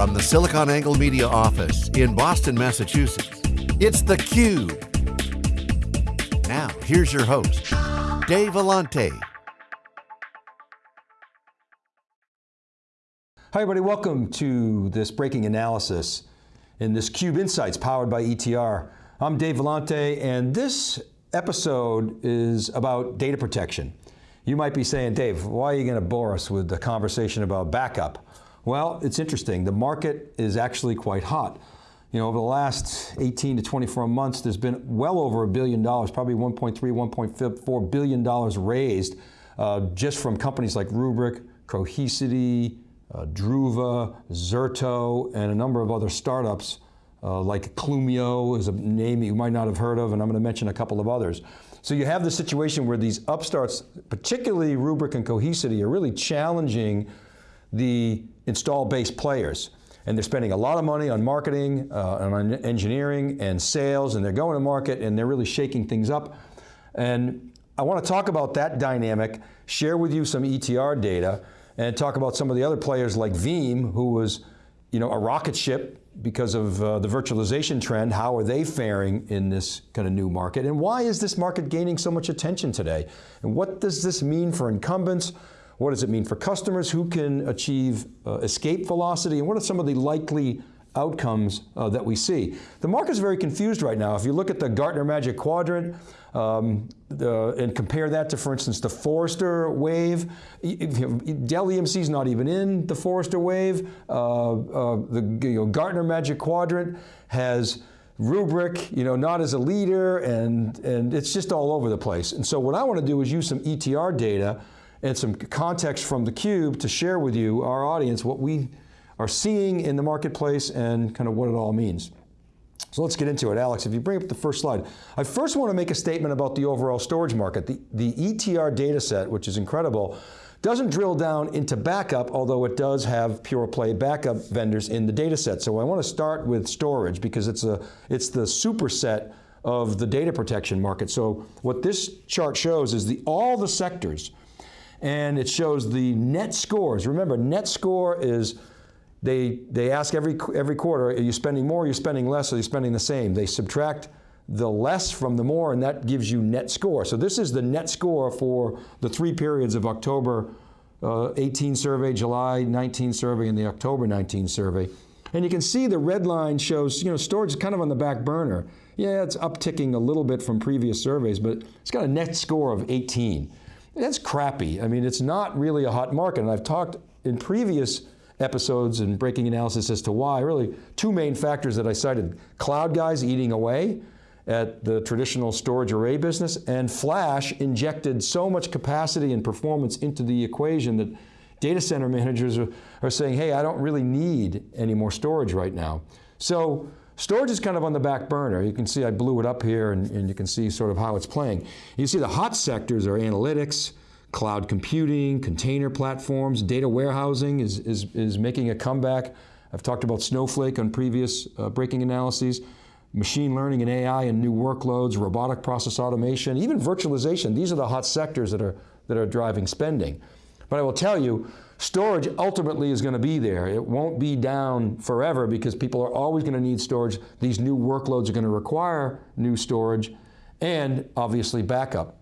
From the SiliconANGLE Media office in Boston, Massachusetts, it's theCUBE. Now, here's your host, Dave Vellante. Hi everybody, welcome to this breaking analysis in this CUBE Insights powered by ETR. I'm Dave Vellante and this episode is about data protection. You might be saying, Dave, why are you going to bore us with the conversation about backup? Well, it's interesting. The market is actually quite hot. You know, over the last 18 to 24 months, there's been well over a billion dollars, probably 1.3, 1.4 billion dollars raised uh, just from companies like Rubrik, Cohesity, uh, Druva, Zerto, and a number of other startups uh, like Clumio is a name you might not have heard of, and I'm going to mention a couple of others. So you have the situation where these upstarts, particularly Rubrik and Cohesity, are really challenging the install base players. And they're spending a lot of money on marketing, uh, on engineering and sales, and they're going to market and they're really shaking things up. And I want to talk about that dynamic, share with you some ETR data, and talk about some of the other players like Veeam, who was you know, a rocket ship because of uh, the virtualization trend, how are they faring in this kind of new market? And why is this market gaining so much attention today? And what does this mean for incumbents? What does it mean for customers? Who can achieve uh, escape velocity? And what are some of the likely outcomes uh, that we see. The market is very confused right now. If you look at the Gartner Magic Quadrant um, the, and compare that to, for instance, the Forrester wave, Dell EMC is not even in the Forrester wave. Uh, uh, the you know, Gartner Magic Quadrant has Rubrik, you know, not as a leader, and, and it's just all over the place. And so what I want to do is use some ETR data and some context from theCUBE to share with you, our audience, what we are seeing in the marketplace and kind of what it all means. So let's get into it. Alex, if you bring up the first slide. I first want to make a statement about the overall storage market. The, the ETR data set, which is incredible, doesn't drill down into backup, although it does have pure play backup vendors in the data set. So I want to start with storage because it's, a, it's the superset of the data protection market. So what this chart shows is the, all the sectors and it shows the net scores. Remember, net score is, they, they ask every, every quarter, are you spending more, are you spending less, are you spending the same? They subtract the less from the more and that gives you net score. So this is the net score for the three periods of October uh, 18 survey, July 19 survey, and the October 19 survey. And you can see the red line shows, you know, storage is kind of on the back burner. Yeah, it's upticking a little bit from previous surveys, but it's got a net score of 18. That's crappy. I mean, it's not really a hot market. And I've talked in previous episodes and breaking analysis as to why, really two main factors that I cited. Cloud guys eating away at the traditional storage array business and flash injected so much capacity and performance into the equation that data center managers are, are saying, hey, I don't really need any more storage right now. So Storage is kind of on the back burner. You can see I blew it up here and, and, you can see sort of how it's playing. You see the hot sectors are analytics, cloud computing, container platforms, data warehousing is, is, is making a comeback. I've talked about Snowflake on previous uh, breaking analyses, machine learning and AI and new workloads, robotic process automation, even virtualization. These are the hot sectors that are, that are driving spending. But I will tell you, Storage ultimately is going to be there. It won't be down forever because people are always going to need storage. These new workloads are going to require new storage and obviously backup.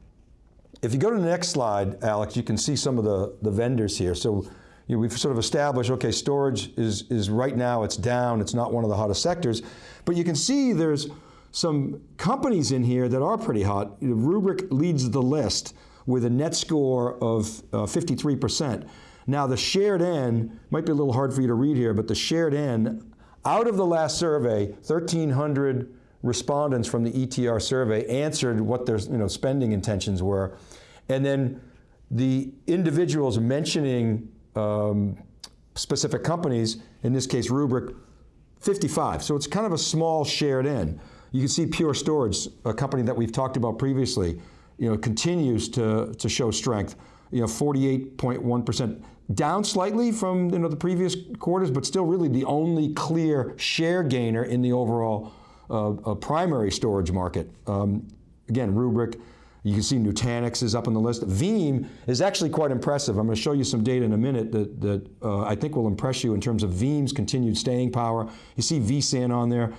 If you go to the next slide, Alex, you can see some of the, the vendors here. So you know, we've sort of established, okay, storage is, is right now, it's down, it's not one of the hottest sectors, but you can see there's some companies in here that are pretty hot. Rubrik leads the list with a net score of uh, 53%. Now the shared N, might be a little hard for you to read here, but the shared N, out of the last survey, 1,300 respondents from the ETR survey answered what their you know, spending intentions were. And then the individuals mentioning um, specific companies, in this case Rubrik, 55. So it's kind of a small shared N. You can see Pure Storage, a company that we've talked about previously, you know, continues to, to show strength. You know, 48.1% down slightly from you know, the previous quarters, but still really the only clear share gainer in the overall uh, uh, primary storage market. Um, again, Rubrik, You can see Nutanix is up on the list. Veeam is actually quite impressive. I'm going to show you some data in a minute that, that uh, I think will impress you in terms of Veeam's continued staying power. You see vSAN on there.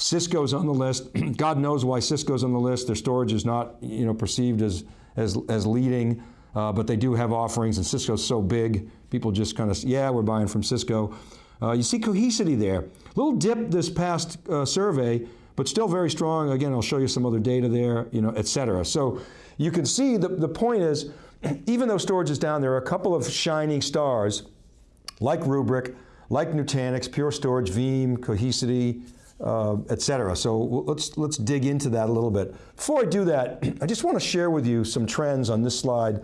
Cisco's on the list. God knows why Cisco's on the list. Their storage is not you know, perceived as, as, as leading, uh, but they do have offerings and Cisco's so big, people just kind of, say, yeah, we're buying from Cisco. Uh, you see Cohesity there. Little dip this past uh, survey, but still very strong. Again, I'll show you some other data there, you know, et cetera. So you can see the, the point is, even though storage is down, there are a couple of shining stars like Rubrik, like Nutanix, Pure Storage, Veeam, Cohesity, uh, et cetera. So let's, let's dig into that a little bit. Before I do that, I just want to share with you some trends on this slide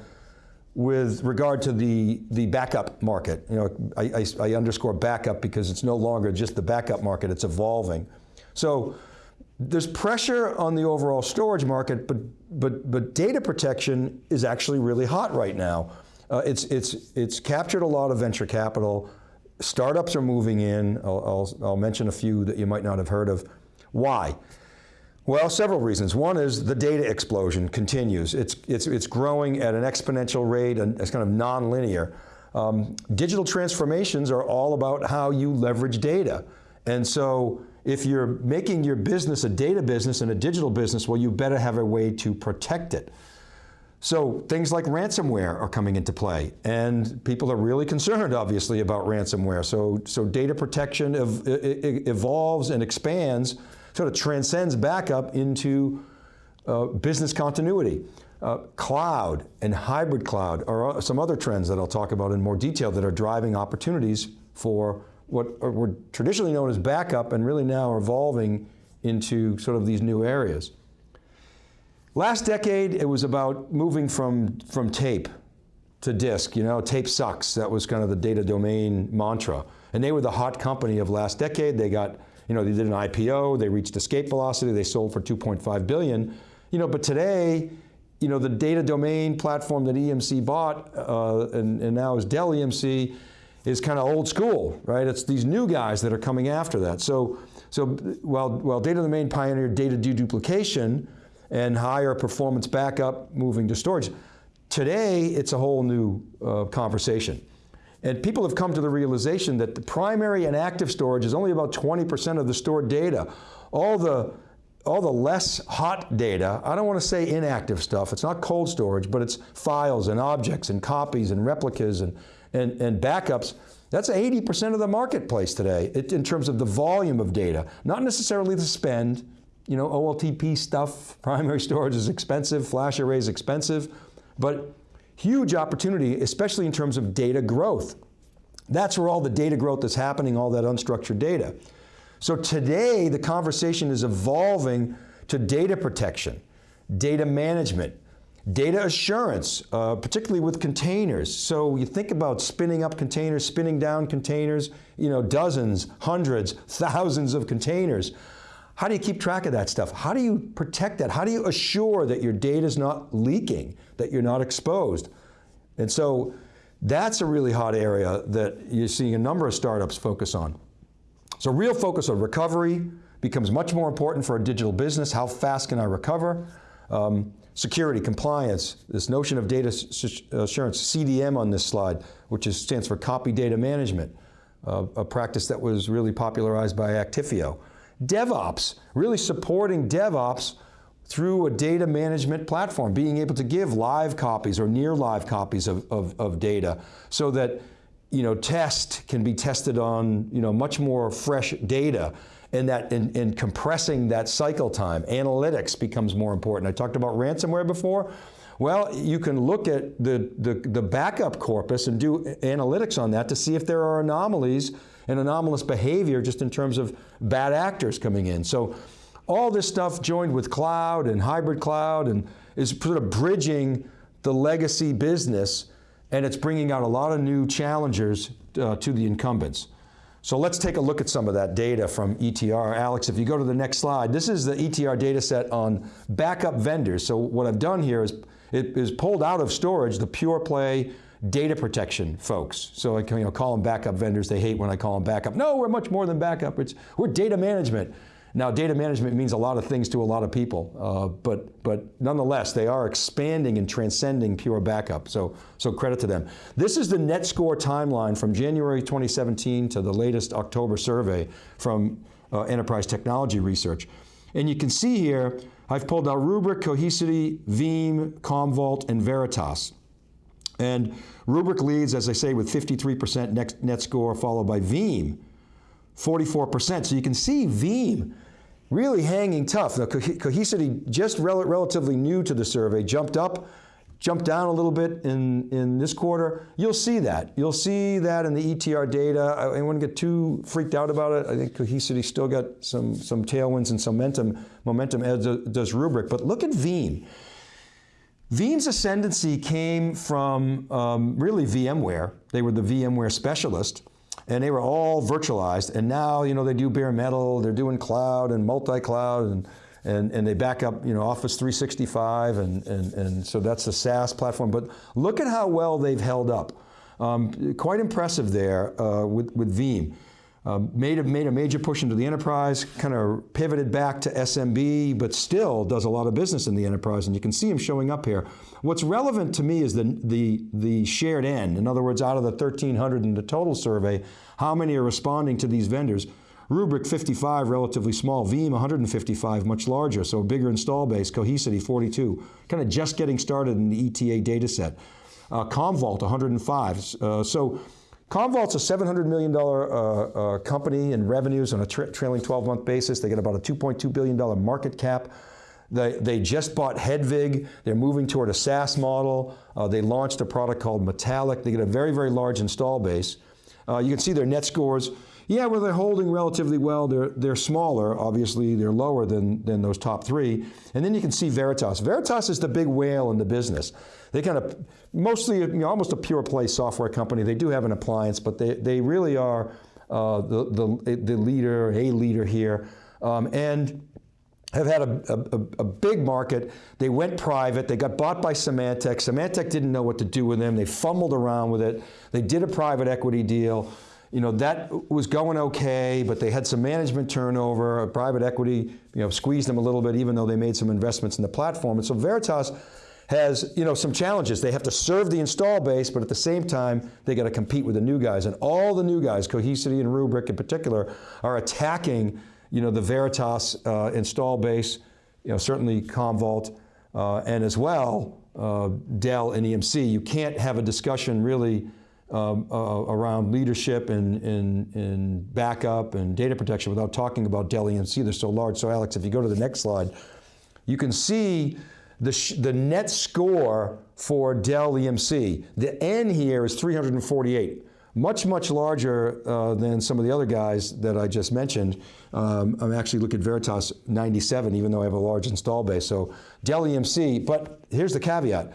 with regard to the, the backup market. You know, I, I, I underscore backup because it's no longer just the backup market, it's evolving. So there's pressure on the overall storage market, but, but, but data protection is actually really hot right now. Uh, it's, it's, it's captured a lot of venture capital. Startups are moving in. I'll, I'll, I'll mention a few that you might not have heard of. Why? Well, several reasons. One is the data explosion continues. It's, it's, it's growing at an exponential rate and it's kind of nonlinear. Um, digital transformations are all about how you leverage data. And so if you're making your business a data business and a digital business, well, you better have a way to protect it. So things like ransomware are coming into play and people are really concerned obviously about ransomware. So, so data protection ev evolves and expands sort of transcends backup into uh, business continuity. Uh, cloud and hybrid cloud are some other trends that I'll talk about in more detail that are driving opportunities for what were traditionally known as backup and really now evolving into sort of these new areas. Last decade, it was about moving from, from tape to disk. You know, tape sucks. That was kind of the data domain mantra. And they were the hot company of last decade. They got you know, they did an IPO, they reached escape velocity, they sold for 2.5 billion. You know, but today, you know, the data domain platform that EMC bought uh, and, and now is Dell EMC is kind of old school, right? It's these new guys that are coming after that. So, so while, while data domain pioneered data deduplication and higher performance backup moving to storage, today it's a whole new uh, conversation. And people have come to the realization that the primary and active storage is only about 20% of the stored data. All the, all the less hot data, I don't want to say inactive stuff, it's not cold storage, but it's files and objects and copies and replicas and, and, and backups, that's 80% of the marketplace today in terms of the volume of data, not necessarily the spend. You know, OLTP stuff, primary storage is expensive, flash array is expensive, but Huge opportunity, especially in terms of data growth. That's where all the data growth is happening, all that unstructured data. So today, the conversation is evolving to data protection, data management, data assurance, uh, particularly with containers. So you think about spinning up containers, spinning down containers, you know, dozens, hundreds, thousands of containers. How do you keep track of that stuff? How do you protect that? How do you assure that your data is not leaking, that you're not exposed? And so that's a really hot area that you're seeing a number of startups focus on. So real focus on recovery becomes much more important for a digital business. How fast can I recover? Um, security, compliance, this notion of data assurance, CDM on this slide, which is, stands for copy data management, uh, a practice that was really popularized by Actifio. DevOps, really supporting DevOps through a data management platform, being able to give live copies or near live copies of, of, of, data so that you know, test can be tested on you know, much more fresh data and that in, in compressing that cycle time. Analytics becomes more important. I talked about ransomware before. Well, you can look at the, the, the backup corpus and do analytics on that to see if there are anomalies and anomalous behavior just in terms of bad actors coming in. So all this stuff joined with cloud and hybrid cloud and is sort of bridging the legacy business and it's bringing out a lot of new challengers uh, to the incumbents. So let's take a look at some of that data from ETR. Alex, if you go to the next slide, this is the ETR data set on backup vendors. So what I've done here is, it is pulled out of storage the pure play data protection folks. So I you know, call them backup vendors. They hate when I call them backup. No, we're much more than backup. It's, we're data management. Now, data management means a lot of things to a lot of people, uh, but, but nonetheless, they are expanding and transcending pure backup, so, so credit to them. This is the net score timeline from January 2017 to the latest October survey from uh, Enterprise Technology Research. And you can see here, I've pulled out Rubrik, Cohesity, Veeam, Commvault, and Veritas. And Rubrik leads, as I say, with 53% net, score, followed by Veeam, 44%. So you can see Veeam really hanging tough. The Cohesity, just rel relatively new to the survey, jumped up, jumped down a little bit in, in this quarter. You'll see that. You'll see that in the ETR data. I, I wouldn't get too freaked out about it. I think Cohesity still got some, some tailwinds and some momentum, momentum as does Rubrik. But look at Veeam. Veeam's ascendancy came from um, really VMware. They were the VMware specialist and they were all virtualized. And now, you know, they do bare metal, they're doing cloud and multi-cloud, and, and, and they back up, you know, Office 365, and, and, and so that's the SaaS platform. But look at how well they've held up. Um, quite impressive there uh, with, with Veeam. Um, made, a, made a major push into the enterprise, kind of pivoted back to SMB, but still does a lot of business in the enterprise, and you can see him showing up here. What's relevant to me is the, the, the shared N. In other words, out of the 1,300 in the total survey, how many are responding to these vendors? Rubrik 55, relatively small. Veeam 155, much larger, so a bigger install base. Cohesity 42, kind of just getting started in the ETR data set. Uh, Commvault 105. Uh, so Commvault's a $700 million uh, uh, company in revenues on a tra trailing 12-month basis. They get about a $2.2 billion market cap. They, they just bought Hedvig. They're moving toward a SaaS model. Uh, they launched a product called Metallic. They get a very, very large install base. Uh, you can see their net scores. Yeah, well, they're holding relatively well. They're, they're smaller, obviously. They're lower than, than those top three. And then you can see Veritas. Veritas is the big whale in the business. They kind of, mostly, you know, almost a pure play software company. They do have an appliance, but they, they really are uh, the, the, the leader, a leader here. Um, and have had a, a, a, big market. They went private. They got bought by Symantec. Symantec didn't know what to do with them. They fumbled around with it. They did a private equity deal you know, that was going okay, but they had some management turnover, private equity, you know, squeezed them a little bit even though they made some investments in the platform. And so Veritas has, you know, some challenges. They have to serve the install base, but at the same time, they got to compete with the new guys. And all the new guys, Cohesity and Rubrik in particular, are attacking, you know, the Veritas uh, install base, you know, certainly Commvault, uh, and as well, uh, Dell and EMC. You can't have a discussion really um, uh, around leadership and, and, and, backup and data protection without talking about Dell EMC. They're so large. So Alex, if you go to the next slide, you can see the, the net score for Dell EMC. The N here is 348. Much, much larger uh, than some of the other guys that I just mentioned. Um, I'm actually looking at Veritas 97, even though I have a large install base. So Dell EMC, but here's the caveat.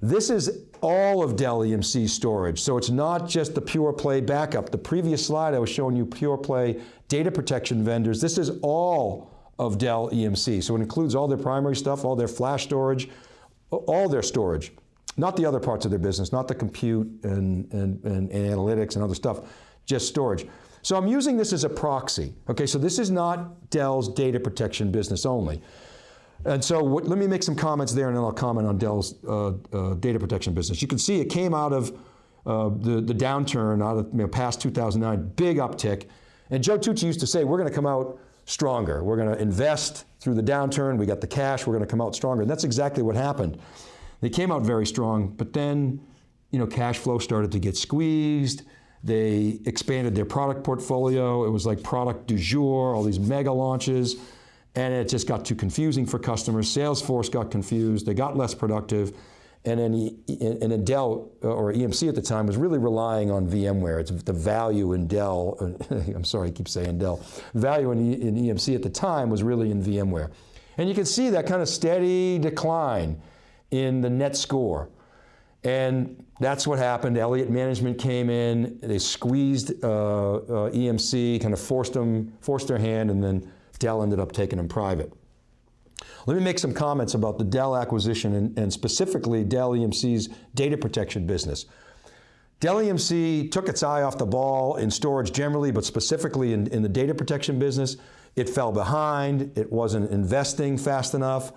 This is all of Dell EMC storage, so it's not just the pure play backup. The previous slide I was showing you pure play data protection vendors. This is all of Dell EMC, so it includes all their primary stuff, all their flash storage, all their storage. Not the other parts of their business, not the compute and, and, and, and analytics and other stuff, just storage. So I'm using this as a proxy. Okay, so this is not Dell's data protection business only. And so what, let me make some comments there and then I'll comment on Dell's uh, uh, data protection business. You can see it came out of uh, the, the downturn out of you know, past 2009, big uptick. And Joe Tucci used to say, we're going to come out stronger. We're going to invest through the downturn. We got the cash. We're going to come out stronger. And that's exactly what happened. They came out very strong, but then you know, cash flow started to get squeezed. They expanded their product portfolio. It was like product du jour, all these mega launches and it just got too confusing for customers. Salesforce got confused, they got less productive, and then and Dell or EMC at the time was really relying on VMware. It's the value in Dell, I'm sorry, I keep saying Dell, value in, in EMC at the time was really in VMware. And you can see that kind of steady decline in the net score. And that's what happened. Elliott Management came in, they squeezed uh, uh, EMC, kind of forced them, forced their hand, and then Dell ended up taking them private. Let me make some comments about the Dell acquisition and, and specifically Dell EMC's data protection business. Dell EMC took its eye off the ball in storage generally, but specifically in, in the data protection business. It fell behind, it wasn't investing fast enough,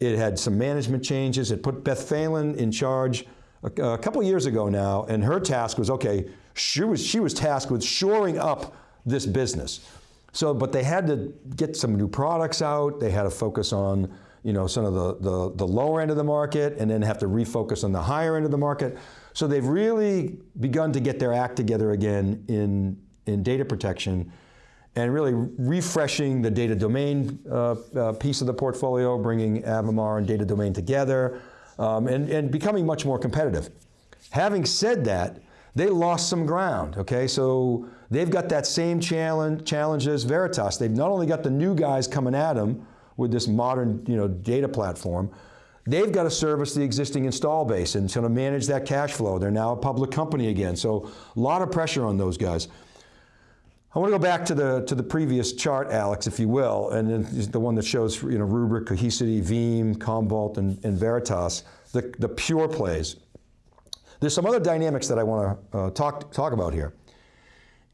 it had some management changes, it put Beth Phelan in charge a, couple years ago now, and her task was, okay, she was, she was tasked with shoring up this business. So, but they had to get some new products out, they had to focus on you know, some of the, the, the lower end of the market and then have to refocus on the higher end of the market. So they've really begun to get their act together again in, in data protection and really refreshing the data domain uh, uh, piece of the portfolio, bringing Avamar and data domain together, um, and, and becoming much more competitive. Having said that, they lost some ground, okay? So they've got that same challenge, challenge as Veritas. They've not only got the new guys coming at them with this modern you know, data platform, they've got to service the existing install base and sort of manage that cash flow. They're now a public company again, so a lot of pressure on those guys. I want to go back to the to the previous chart, Alex, if you will, and the one that shows you know Rubrik, Cohesity, Veeam, Commvault, and, and Veritas, the, the pure plays. There's some other dynamics that I want to uh, talk, talk about here.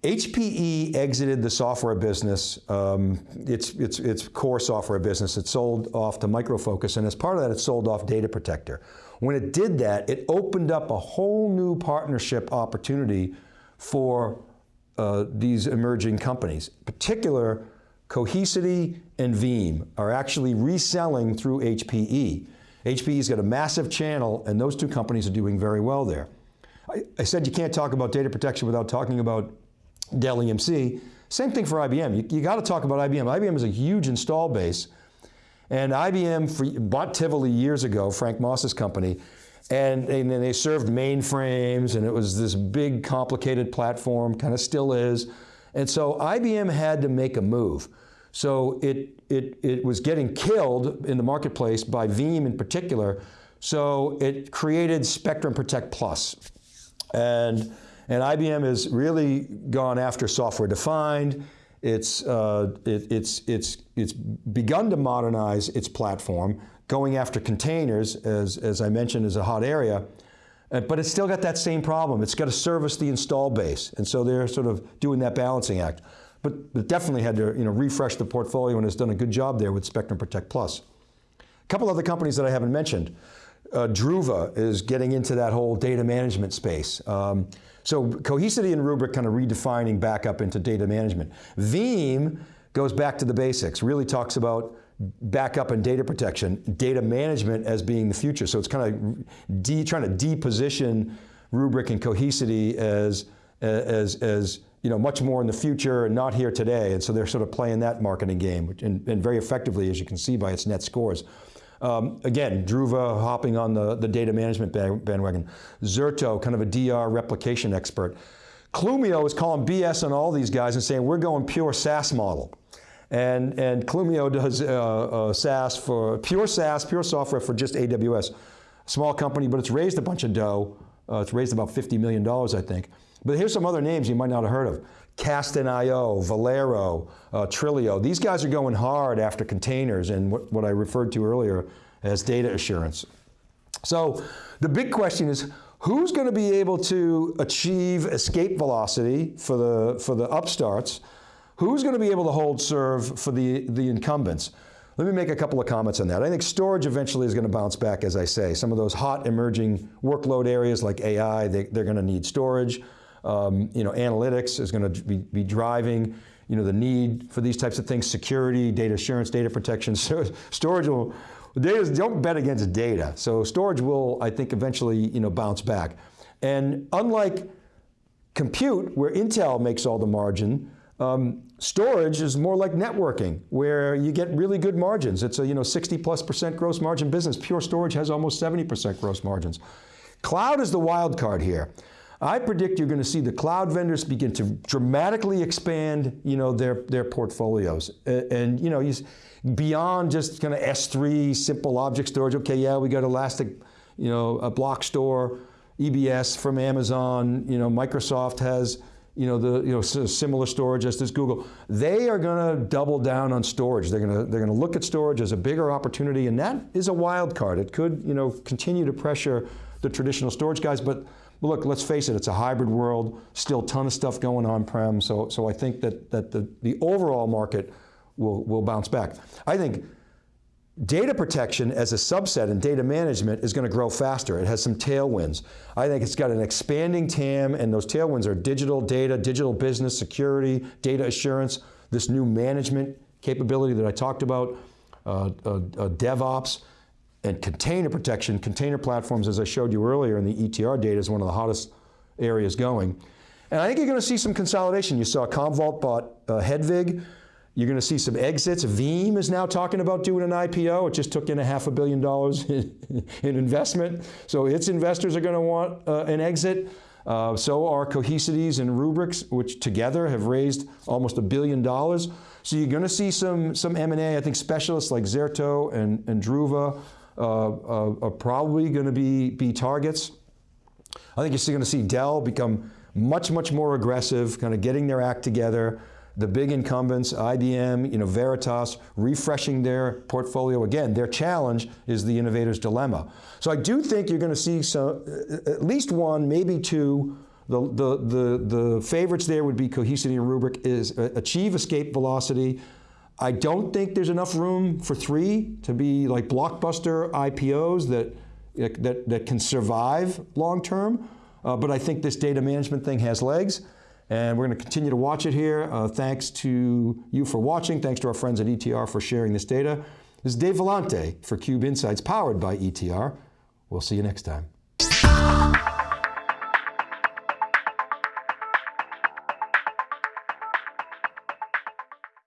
HPE exited the software business, um, its, its, its core software business. It sold off to Micro Focus, and as part of that, it sold off Data Protector. When it did that, it opened up a whole new partnership opportunity for uh, these emerging companies. Particular, Cohesity and Veeam are actually reselling through HPE. HPE's got a massive channel and those two companies are doing very well there. I, I said you can't talk about data protection without talking about Dell EMC. Same thing for IBM. You, you got to talk about IBM. IBM is a huge install base. And IBM for, bought Tivoli years ago, Frank Moss's company, and, and they served mainframes and it was this big complicated platform, kind of still is. And so IBM had to make a move. So it, it, it was getting killed in the marketplace by Veeam in particular. So it created Spectrum Protect Plus. And, and IBM has really gone after software defined. It's, uh, it, it's, it's, it's begun to modernize its platform, going after containers, as, as I mentioned, is a hot area. Uh, but it's still got that same problem. It's got to service the install base. And so they're sort of doing that balancing act. But it definitely had to you know, refresh the portfolio and has done a good job there with Spectrum Protect Plus. A couple other companies that I haven't mentioned. Uh, Druva is getting into that whole data management space. Um, so Cohesity and Rubrik kind of redefining back up into data management. Veeam goes back to the basics, really talks about backup and data protection, data management as being the future. So it's kind of trying to deposition Rubrik and Cohesity as, as, as you know, much more in the future and not here today. And so they're sort of playing that marketing game, and, and very effectively, as you can see by its net scores. Um, again, Druva hopping on the, the data management bandwagon. Zerto, kind of a DR replication expert. Clumio is calling BS on all these guys and saying, we're going pure SaaS model. And, and Clumio does uh, uh, SaaS for, pure SaaS, pure software for just AWS. Small company, but it's raised a bunch of dough. Uh, it's raised about $50 million, I think. But here's some other names you might not have heard of. Kasten.io, Velero, uh, Trilio. These guys are going hard after containers and what, what I referred to earlier as data assurance. So the big question is, who's going to be able to achieve escape velocity for the, for the upstarts Who's going to be able to hold serve for the, the incumbents? Let me make a couple of comments on that. I think storage eventually is going to bounce back, as I say. Some of those hot emerging workload areas like AI, they, are going to need storage. Um, you know, analytics is going to be, be, driving you know, the need for these types of things, security, data assurance, data protection. So storage will, data, don't bet against data. So storage will, I think, eventually you know, bounce back. And unlike compute, where Intel makes all the margin, um, storage is more like networking, where you get really good margins. It's a you know 60 plus percent gross margin business. Pure storage has almost 70% gross margins. Cloud is the wild card here. I predict you're going to see the cloud vendors begin to dramatically expand you know, their, their portfolios. And, you know, beyond just kind of S3, simple object storage, okay, yeah, we got Elastic, you know, a block store, EBS from Amazon, you know, Microsoft has you know, the you know, similar storage as does Google. They are going to double down on storage. They're going to they're going to look at storage as a bigger opportunity, and that is a wild card. It could you know continue to pressure the traditional storage guys, but But look, let's face it, it's a hybrid world, still a ton of stuff going on-prem, so, so I think that, that the, the overall market will, will bounce back. I think Data protection as a subset and data management is going to grow faster. It has some tailwinds. I think it's got an expanding TAM and those tailwinds are digital data, digital business, security, data assurance, this new management capability that I talked about, uh, uh, uh, DevOps, and container protection, container platforms, as I showed you earlier in the ETR data is one of the hottest areas going. And I think you're going to see some consolidation. You saw Commvault bought uh, Hedvig, you're going to see some exits. Veeam is now talking about doing an IPO. It just took in a half a billion dollars in, in investment. So its investors are going to want uh, an exit. Uh, so are Cohesities and Rubriks, which together have raised almost a billion dollars. So you're going to see some, some M&A. I think specialists like Zerto and, and Druva uh, uh are probably going to be, be targets. I think you're still going to see Dell become much, much more aggressive, kind of getting their act together the big incumbents, IBM, you know, Veritas, refreshing their portfolio. Again, their challenge is the innovator's dilemma. So I do think you're going to see some, at least one, maybe two, the, the, the, the favorites there would be Cohesity and Rubrik is uh, achieve escape velocity. I don't think there's enough room for three to be like blockbuster IPOs that, that, that can survive long term. Uh, but I think this data management thing has legs. And we're going to continue to watch it here. Uh, thanks to you for watching. Thanks to our friends at ETR for sharing this data. This is Dave Vellante for Cube Insights, powered by ETR. We'll see you next time.